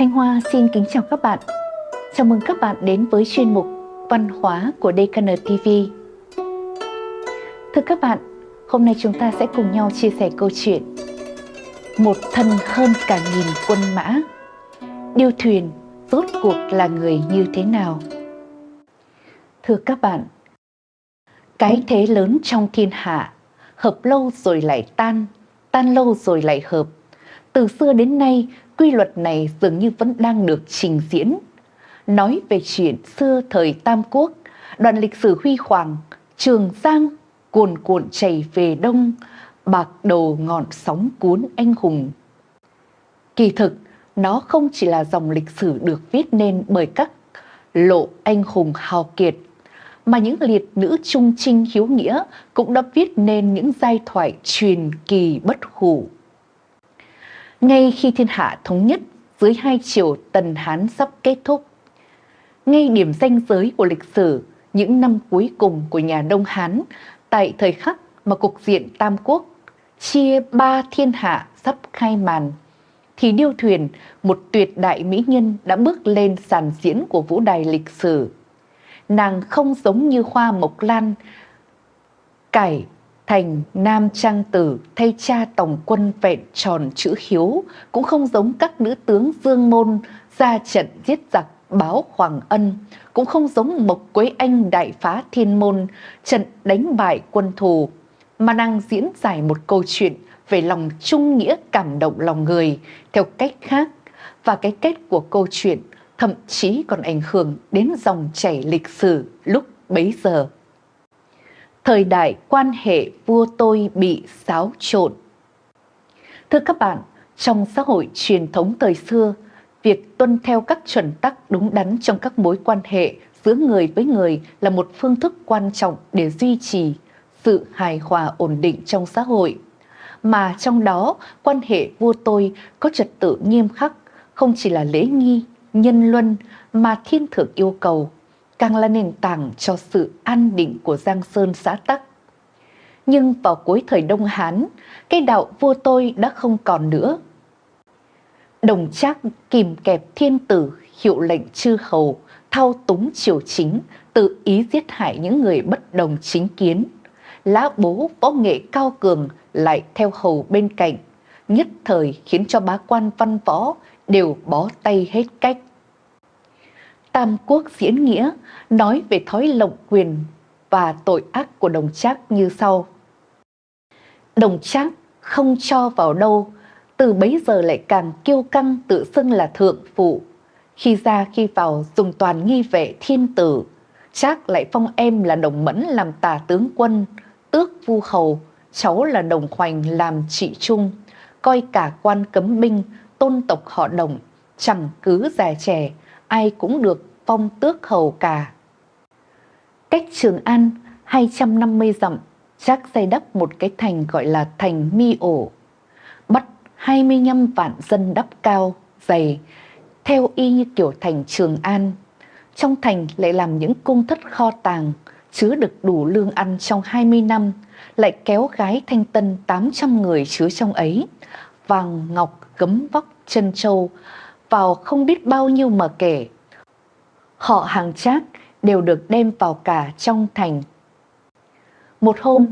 Thanh Hoa xin kính chào các bạn. Chào mừng các bạn đến với chuyên mục Văn hóa của DKN TV. Thưa các bạn, hôm nay chúng ta sẽ cùng nhau chia sẻ câu chuyện Một thân hơn cả nghìn quân mã Điêu thuyền rốt cuộc là người như thế nào? Thưa các bạn, cái thế lớn trong thiên hạ, hợp lâu rồi lại tan, tan lâu rồi lại hợp. Từ xưa đến nay, quy luật này dường như vẫn đang được trình diễn. Nói về chuyện xưa thời Tam Quốc, đoạn lịch sử huy hoàng, Trường Giang cuồn cuộn chảy về đông, bạc đầu ngọn sóng cuốn anh hùng. Kỳ thực, nó không chỉ là dòng lịch sử được viết nên bởi các lộ anh hùng hào kiệt, mà những liệt nữ trung trinh hiếu nghĩa cũng đã viết nên những giai thoại truyền kỳ bất hủ. Ngay khi thiên hạ thống nhất dưới hai triều Tần Hán sắp kết thúc, ngay điểm danh giới của lịch sử những năm cuối cùng của nhà Đông Hán tại thời khắc mà cục diện Tam Quốc chia ba thiên hạ sắp khai màn, thì điêu thuyền, một tuyệt đại mỹ nhân đã bước lên sàn diễn của vũ đài lịch sử. Nàng không giống như hoa mộc lan, cải thành nam trang tử thay cha tổng quân vẹn tròn chữ hiếu, cũng không giống các nữ tướng dương môn ra trận giết giặc báo hoàng ân, cũng không giống Mộc Quế Anh đại phá thiên môn, trận đánh bại quân thù, mà nàng diễn giải một câu chuyện về lòng trung nghĩa cảm động lòng người theo cách khác và cái kết của câu chuyện thậm chí còn ảnh hưởng đến dòng chảy lịch sử lúc bấy giờ. Thời đại quan hệ vua tôi bị xáo trộn. Thưa các bạn, trong xã hội truyền thống thời xưa, việc tuân theo các chuẩn tắc đúng đắn trong các mối quan hệ giữa người với người là một phương thức quan trọng để duy trì sự hài hòa ổn định trong xã hội. Mà trong đó, quan hệ vua tôi có trật tự nghiêm khắc, không chỉ là lễ nghi, nhân luân mà thiên thượng yêu cầu, càng là nền tảng cho sự an định của Giang Sơn xã Tắc. Nhưng vào cuối thời Đông Hán, cái đạo vua tôi đã không còn nữa Đồng Trác kìm kẹp thiên tử, hiệu lệnh chư hầu, thao túng triều chính, tự ý giết hại những người bất đồng chính kiến. Lá bố võ nghệ cao cường lại theo hầu bên cạnh, nhất thời khiến cho bá quan văn võ đều bó tay hết cách. Tam Quốc diễn nghĩa nói về thói lộng quyền và tội ác của đồng trác như sau. Đồng trác không cho vào đâu từ bấy giờ lại càng kiêu căng tự xưng là thượng phụ. Khi ra khi vào dùng toàn nghi vệ thiên tử, Trác lại phong em là đồng mẫn làm tả tướng quân, tước vu hầu, cháu là đồng khoành làm trị trung, coi cả quan cấm binh, tôn tộc họ đồng, chẳng cứ già trẻ, ai cũng được phong tước hầu cả. Cách Trường An 250 dặm, chắc xây đắp một cái thành gọi là thành Mi Ổ. Bắt 25 vạn dân đắp cao, dày, theo y như kiểu thành Trường An. Trong thành lại làm những cung thất kho tàng, chứa được đủ lương ăn trong 20 năm, lại kéo gái thanh tân 800 người chứa trong ấy, vàng ngọc gấm vóc chân châu, vào không biết bao nhiêu mà kể. Họ hàng trác đều được đem vào cả trong thành. Một hôm,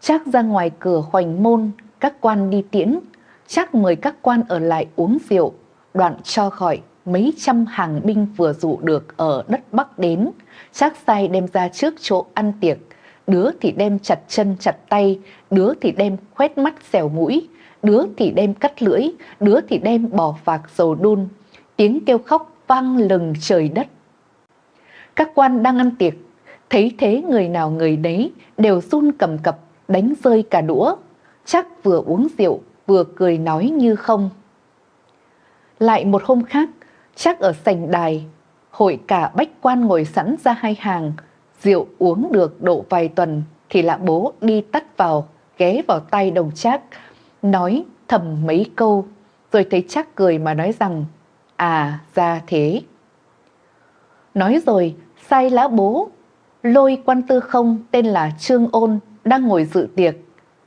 trác ra ngoài cửa hoành môn, các quan đi tiễn, chắc mời các quan ở lại uống rượu, đoạn cho khỏi mấy trăm hàng binh vừa dụ được ở đất Bắc đến, chắc sai đem ra trước chỗ ăn tiệc, đứa thì đem chặt chân chặt tay, đứa thì đem khoét mắt xẻo mũi, đứa thì đem cắt lưỡi, đứa thì đem bỏ vạc dầu đun, tiếng kêu khóc vang lừng trời đất. Các quan đang ăn tiệc, thấy thế người nào người đấy đều run cầm cập đánh rơi cả đũa, chắc vừa uống rượu vừa cười nói như không. Lại một hôm khác, chắc ở sành đài, hội cả bách quan ngồi sẵn ra hai hàng, rượu uống được độ vài tuần thì lạ bố đi tắt vào, ghé vào tay đồng trác, nói thầm mấy câu, rồi thấy chắc cười mà nói rằng, à ra thế. Nói rồi, sai lá bố, lôi quan tư không tên là Trương Ôn đang ngồi dự tiệc,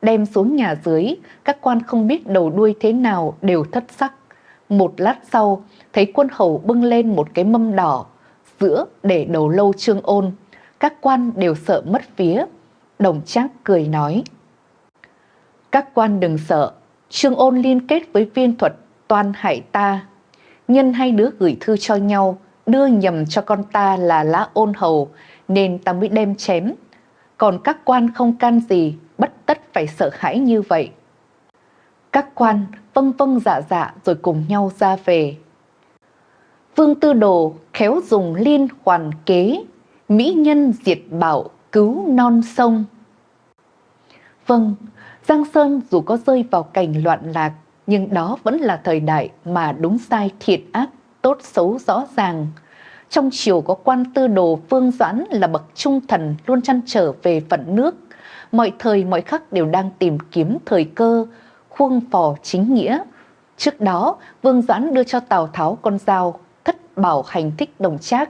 đem xuống nhà dưới, các quan không biết đầu đuôi thế nào đều thất sắc. Một lát sau, thấy quân hầu bưng lên một cái mâm đỏ, giữa để đầu lâu trương ôn. Các quan đều sợ mất phía. Đồng trác cười nói. Các quan đừng sợ, trương ôn liên kết với viên thuật toan hại ta. Nhân hai đứa gửi thư cho nhau, đưa nhầm cho con ta là lá ôn hầu, nên ta mới đem chém. Còn các quan không can gì, bất tất phải sợ hãi như vậy. Các quan vâng vâng dạ dạ rồi cùng nhau ra về. Vương Tư Đồ khéo dùng liên hoàn kế, mỹ nhân diệt bảo cứu non sông. Vâng, Giang Sơn dù có rơi vào cảnh loạn lạc, nhưng đó vẫn là thời đại mà đúng sai thiệt ác, tốt xấu rõ ràng. Trong triều có quan tư đồ Vương Doãn là bậc trung thần luôn chăn trở về phận nước. Mọi thời mọi khắc đều đang tìm kiếm thời cơ, khuôn phò chính nghĩa. Trước đó, Vương Doãn đưa cho Tào Tháo con dao thất bảo hành thích đồng trác,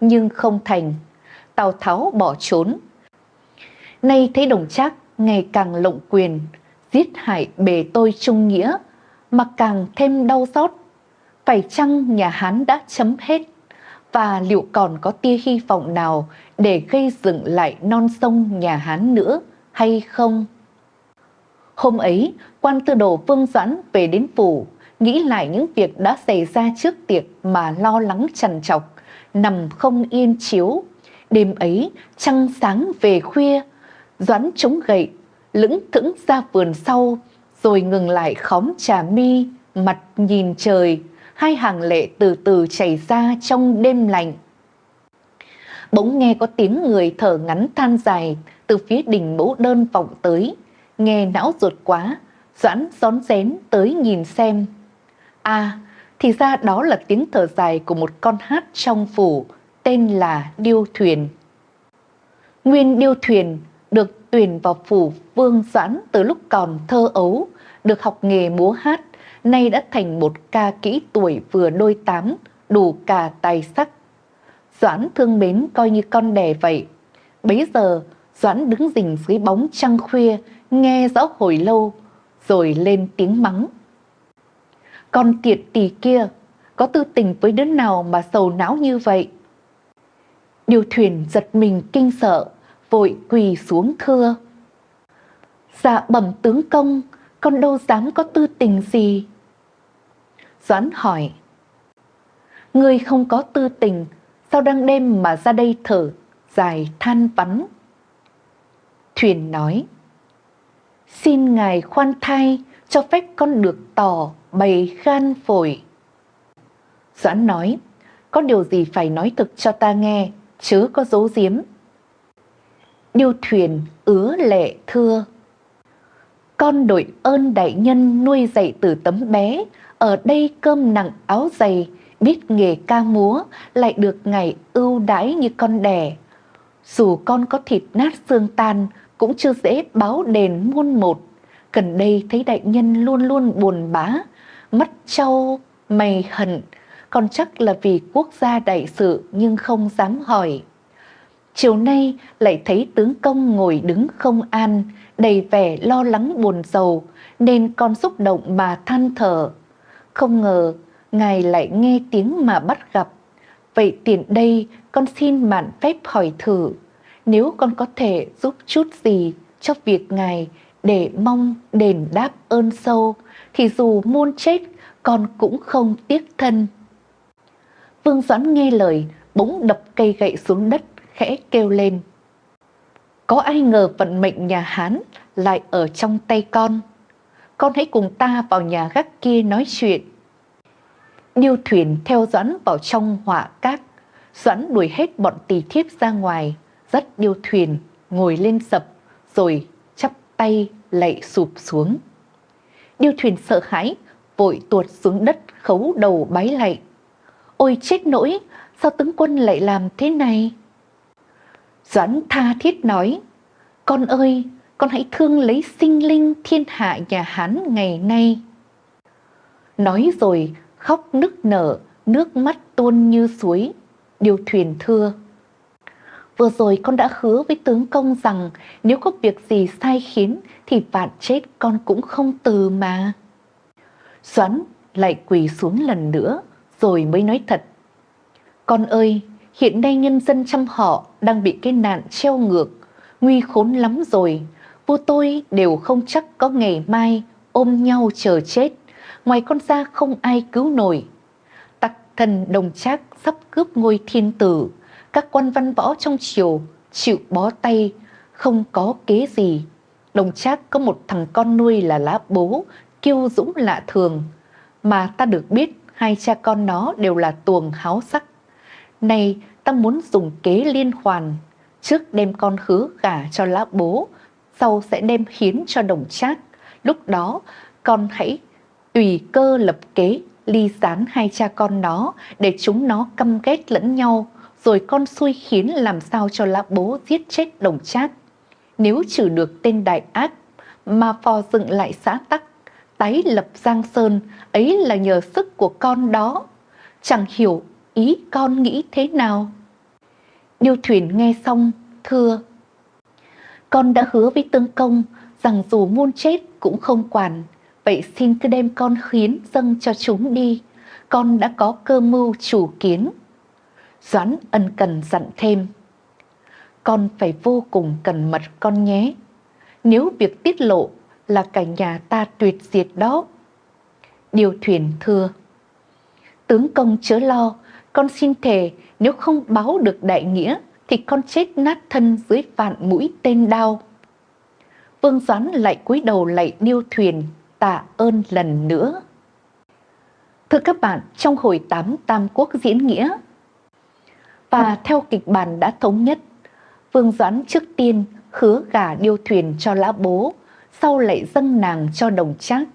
nhưng không thành. Tào Tháo bỏ trốn. Nay thấy đồng trác ngày càng lộng quyền, giết hại bề tôi trung nghĩa, mà càng thêm đau xót. Phải chăng nhà Hán đã chấm hết? Và liệu còn có tia hy vọng nào để gây dựng lại non sông nhà Hán nữa hay không? Hôm ấy, quan tư đồ Vương Doãn về đến phủ, nghĩ lại những việc đã xảy ra trước tiệc mà lo lắng trằn trọc, nằm không yên chiếu. Đêm ấy, trăng sáng về khuya, Doãn chống gậy, lững thững ra vườn sau, rồi ngừng lại khóm trà mi, mặt nhìn trời, hai hàng lệ từ từ chảy ra trong đêm lạnh. Bỗng nghe có tiếng người thở ngắn than dài từ phía đỉnh mẫu đơn vọng tới, nghe não ruột quá, Doãn rón rén tới nhìn xem. À, thì ra đó là tiếng thở dài của một con hát trong phủ, tên là Điêu Thuyền. Nguyên Điêu Thuyền tuyển vào phủ Vương Doãn từ lúc còn thơ ấu, được học nghề múa hát, nay đã thành một ca kỹ tuổi vừa đôi tám, đủ cả tài sắc. Doãn thương mến coi như con đẻ vậy. Bấy giờ, Doãn đứng rình dưới bóng trăng khuya, nghe rõ hồi lâu, rồi lên tiếng mắng. Con tiệt tỳ kia, có tư tình với đứa nào mà sầu não như vậy? Điều thuyền giật mình kinh sợ, vội quỳ xuống thưa. Dạ bẩm tướng công, con đâu dám có tư tình gì. Doãn hỏi, Ngươi không có tư tình, sao đang đêm mà ra đây thở, dài than vắn. Thuyền nói, Xin ngài khoan thai, cho phép con được tỏ bày gan phổi. Doãn nói, có điều gì phải nói thực cho ta nghe, chứ có dấu giếm. Điêu thuyền ứa lệ thưa. Con đội ơn đại nhân nuôi dạy từ tấm bé, ở đây cơm nặng áo dày, biết nghề ca múa, lại được ngày ưu đãi như con đẻ. Dù con có thịt nát xương tan, cũng chưa dễ báo đền muôn một. Gần đây thấy đại nhân luôn luôn buồn bã, mắt trâu, mày hận, còn chắc là vì quốc gia đại sự nhưng không dám hỏi. Chiều nay lại thấy tướng công ngồi đứng không an, đầy vẻ lo lắng buồn rầu, nên con xúc động mà than thở. Không ngờ, ngài lại nghe tiếng mà bắt gặp. Vậy tiện đây con xin mạn phép hỏi thử, nếu con có thể giúp chút gì cho việc ngài để mong đền đáp ơn sâu, thì dù muôn chết con cũng không tiếc thân. Vương Doãn nghe lời, bỗng đập cây gậy xuống đất, khẽ kêu lên. Có ai ngờ vận mệnh nhà Hán lại ở trong tay con. Con hãy cùng ta vào nhà gác kia nói chuyện. Điêu thuyền theo Doãn vào trong họa cát. Doãn đuổi hết bọn tỳ thiếp ra ngoài, dắt điêu thuyền, ngồi lên sập, rồi chắp tay lạy sụp xuống. Điêu thuyền sợ hãi, vội tuột xuống đất khấu đầu bái lạy. Ôi chết nỗi, sao tướng quân lại làm thế này? Doãn tha thiết nói, con ơi, con hãy thương lấy sinh linh thiên hạ nhà Hán ngày nay. Nói rồi khóc nức nở, nước mắt tuôn như suối, điều thuyền thưa. Vừa rồi con đã hứa với tướng công rằng nếu có việc gì sai khiến thì vạn chết con cũng không từ mà. Doãn lại quỳ xuống lần nữa rồi mới nói thật. Con ơi, hiện nay nhân dân trăm họ đang bị cái nạn treo ngược, nguy khốn lắm rồi. Vô tôi đều không chắc có ngày mai ôm nhau chờ chết, ngoài con ra không ai cứu nổi. Tặc thần đồng trác sắp cướp ngôi thiên tử, các quan văn võ trong triều chịu bó tay, không có kế gì. Đồng trác có một thằng con nuôi là lá bố, kiêu dũng lạ thường, mà ta được biết hai cha con nó đều là tuồng háo sắc. Này, ta muốn dùng kế liên hoàn, trước đem con khứ gả cho lá bố, sau sẽ đem hiến cho đồng trác. Lúc đó, con hãy tùy cơ lập kế ly gián hai cha con nó để chúng nó căm ghét lẫn nhau, rồi con xui khiến làm sao cho lá bố giết chết đồng trác. Nếu trừ được tên đại ác mà phò dựng lại xã tắc, tái lập Giang Sơn, ấy là nhờ sức của con đó. Chẳng hiểu ý con nghĩ thế nào. Điêu thuyền nghe xong, thưa. Con đã hứa với tương công rằng dù muôn chết cũng không quản, vậy xin cứ đem con khiến dâng cho chúng đi. Con đã có cơ mưu chủ kiến. Doãn ân cần dặn thêm. Con phải vô cùng cẩn mật con nhé. Nếu việc tiết lộ là cả nhà ta tuyệt diệt đó. Điều thuyền thưa. Tướng công chớ lo, con xin thề nếu không báo được đại nghĩa thì con chết nát thân dưới vạn mũi tên đao. Vương Doãn lại cúi đầu lạy điêu thuyền tạ ơn lần nữa. Thưa các bạn, trong hồi tám Tam Quốc diễn nghĩa và theo kịch bản đã thống nhất, Vương Doãn trước tiên hứa gả điêu thuyền cho lã bố, sau lại dâng nàng cho đồng trác,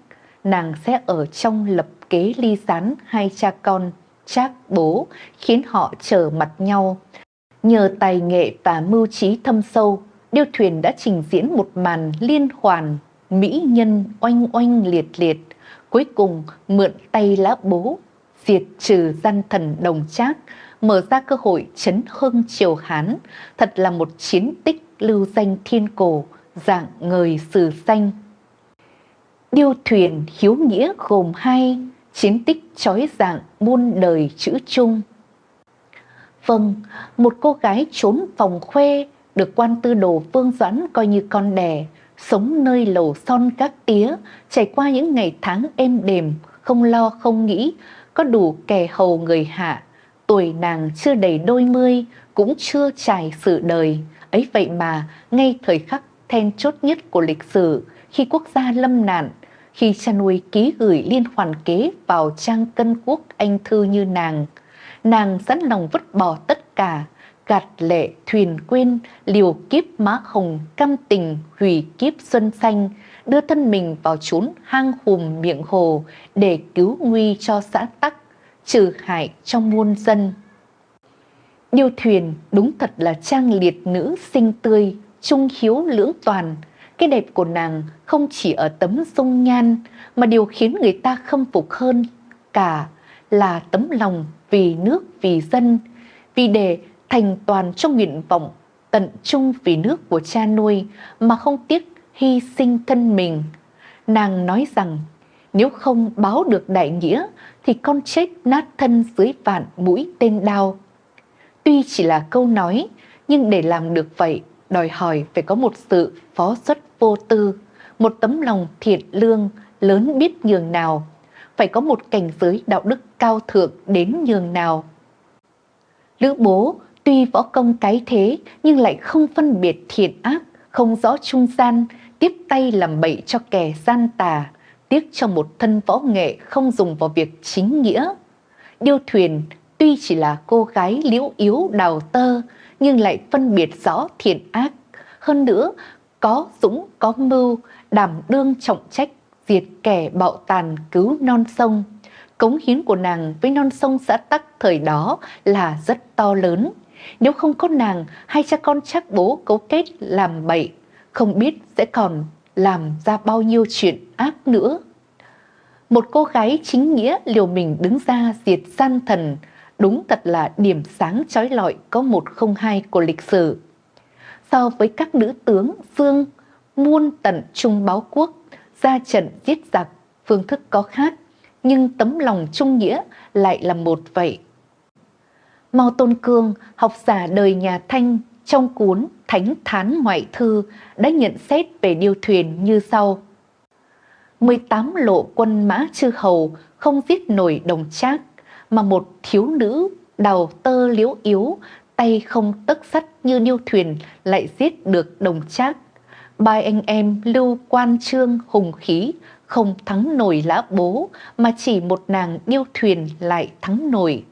nàng sẽ ở trong lập kế ly gián hai cha con trác bố, khiến họ trở mặt nhau. Nhờ tài nghệ và mưu trí thâm sâu, điêu thuyền đã trình diễn một màn liên hoàn, mỹ nhân oanh oanh liệt liệt, cuối cùng mượn tay lá bố, diệt trừ gian thần đồng trác, mở ra cơ hội chấn hưng triều Hán, thật là một chiến tích lưu danh thiên cổ, dạng người sử danh. Điêu thuyền hiếu nghĩa gồm hai, chiến tích trói dạng buôn đời chữ chung. Vâng, một cô gái trốn phòng khuê được quan tư đồ Vương Doãn coi như con đẻ, sống nơi lầu son các tía, trải qua những ngày tháng êm đềm, không lo không nghĩ, có đủ kẻ hầu người hạ. Tuổi nàng chưa đầy đôi mươi, cũng chưa trải sự đời. Ấy vậy mà, ngay thời khắc then chốt nhất của lịch sử, khi quốc gia lâm nạn, khi cha nuôi ký gửi liên hoàn kế vào trang cân quốc anh thư như nàng, nàng sẵn lòng vứt bỏ tất cả, gạt lệ thuyền quên, liều kiếp má hồng, cam tình hủy kiếp xuân xanh, đưa thân mình vào chốn hang hùm miệng hồ để cứu nguy cho xã tắc, trừ hại trong muôn dân. Điêu thuyền đúng thật là trang liệt nữ sinh tươi, trung hiếu lưỡng toàn. Cái đẹp của nàng không chỉ ở tấm dung nhan, mà điều khiến người ta khâm phục hơn cả là tấm lòng vì nước vì dân, vì để thành toàn cho nguyện vọng tận trung vì nước của cha nuôi mà không tiếc hy sinh thân mình. Nàng nói rằng nếu không báo được đại nghĩa thì con chết nát thân dưới vạn mũi tên đao. Tuy chỉ là câu nói, nhưng để làm được vậy, đòi hỏi phải có một sự phó xuất vô tư, một tấm lòng thiện lương lớn biết nhường nào, phải có một cảnh giới đạo đức cao thượng đến nhường nào. Lữ bố tuy võ công cái thế nhưng lại không phân biệt thiện ác, không rõ trung gian, tiếp tay làm bậy cho kẻ gian tà, tiếc cho một thân võ nghệ không dùng vào việc chính nghĩa. Điêu thuyền tuy chỉ là cô gái liễu yếu đào tơ, nhưng lại phân biệt rõ thiện ác. Hơn nữa, có dũng có mưu, đảm đương trọng trách, diệt kẻ bạo tàn cứu non sông. Cống hiến của nàng với non sông xã Tắc thời đó là rất to lớn. Nếu không có nàng, hai cha con chắc bố cấu kết làm bậy, không biết sẽ còn làm ra bao nhiêu chuyện ác nữa. Một cô gái chính nghĩa liều mình đứng ra diệt gian thần, đúng thật là điểm sáng trói lọi có một không hai của lịch sử. So với các nữ tướng Dương, muôn tận trung báo quốc, ra trận giết giặc, phương thức có khác, nhưng tấm lòng trung nghĩa lại là một vậy. Mao Tôn Cương, học giả đời nhà Thanh trong cuốn Thánh Thán Ngoại Thư đã nhận xét về điêu thuyền như sau. 18 lộ quân mã chư hầu không giết nổi đồng trác, mà một thiếu nữ đào tơ liễu yếu, tay không tấc sắt như điêu thuyền lại giết được đồng trác. Ba anh em lưu quan trương hùng khí, không thắng nổi lã bố, mà chỉ một nàng điêu thuyền lại thắng nổi.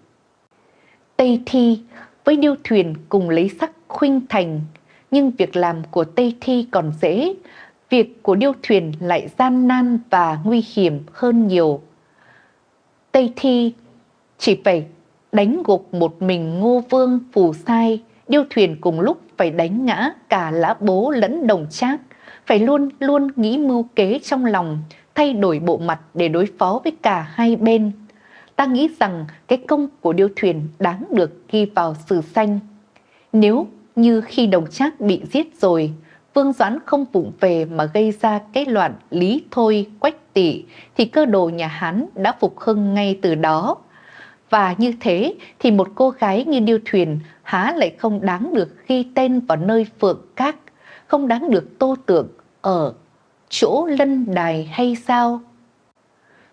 Tây Thi với điêu thuyền cùng lấy sắc khuynh thành, nhưng việc làm của Tây Thi còn dễ, việc của điêu thuyền lại gian nan và nguy hiểm hơn nhiều. Tây Thi chỉ phải đánh gục một mình ngô vương phù sai, điêu thuyền cùng lúc phải đánh ngã cả lã bố lẫn đồng trác, phải luôn luôn nghĩ mưu kế trong lòng, thay đổi bộ mặt để đối phó với cả hai bên. Ta nghĩ rằng cái công của điêu thuyền đáng được ghi vào sử xanh. Nếu như khi đồng trác bị giết rồi, Vương Doãn không vụng về mà gây ra cái loạn lý thôi quách tỷ thì cơ đồ nhà Hán đã phục hưng ngay từ đó. Và như thế thì một cô gái như Điêu Thuyền há lại không đáng được ghi tên vào nơi phượng các, không đáng được tô tượng ở chỗ lân đài hay sao?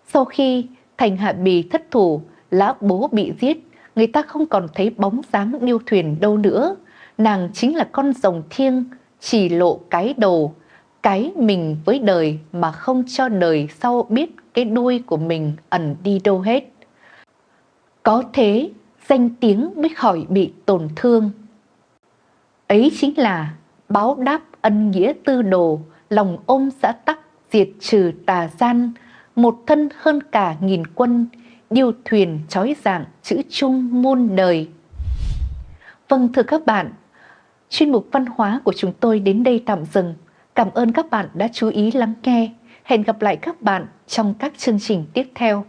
Sau khi thành hạ bì thất thủ, lá bố bị giết, người ta không còn thấy bóng dáng Điêu Thuyền đâu nữa. Nàng chính là con rồng thiêng, chỉ lộ cái đầu, cái mình với đời mà không cho đời sau biết cái đuôi của mình ẩn đi đâu hết. Có thế, danh tiếng mới khỏi bị tổn thương. Ấy chính là báo đáp ân nghĩa tư đồ, lòng ôm xã tắc, diệt trừ tà gian, một thân hơn cả nghìn quân, điêu thuyền trói dạng chữ chung muôn đời. Vâng thưa các bạn, chuyên mục văn hóa của chúng tôi đến đây tạm dừng. Cảm ơn các bạn đã chú ý lắng nghe. Hẹn gặp lại các bạn trong các chương trình tiếp theo.